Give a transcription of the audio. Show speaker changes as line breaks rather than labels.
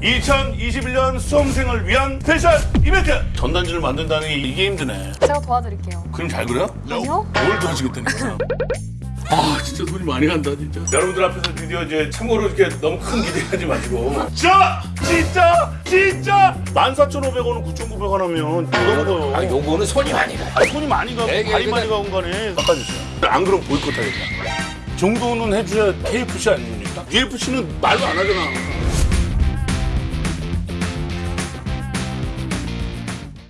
2021년 수험생을 위한 스페셜 이벤트! 전단지를 만든다는 게 이게 힘드네.
제가 도와드릴게요.
그림 잘 그려?
아니요?
뭘 도와주겠다니까. 아 진짜 돈이 많이 간다 진짜. 여러분들 앞에서 드디어 이제 참고로 이렇게 너무 큰 기대하지 마시고. 자 진짜 진짜 14,500원은 9,900원 하면 이거 먹어요.
아 요거는 손이 많이 가.
아, 손이 많이 가고 발이
그냥-
많이 가온 거네 깎아주세요. 안 그럼 보이콧 하겠다. 정도는 해줘야 KFC 아닙니까? UFC는 말도 안 하잖아.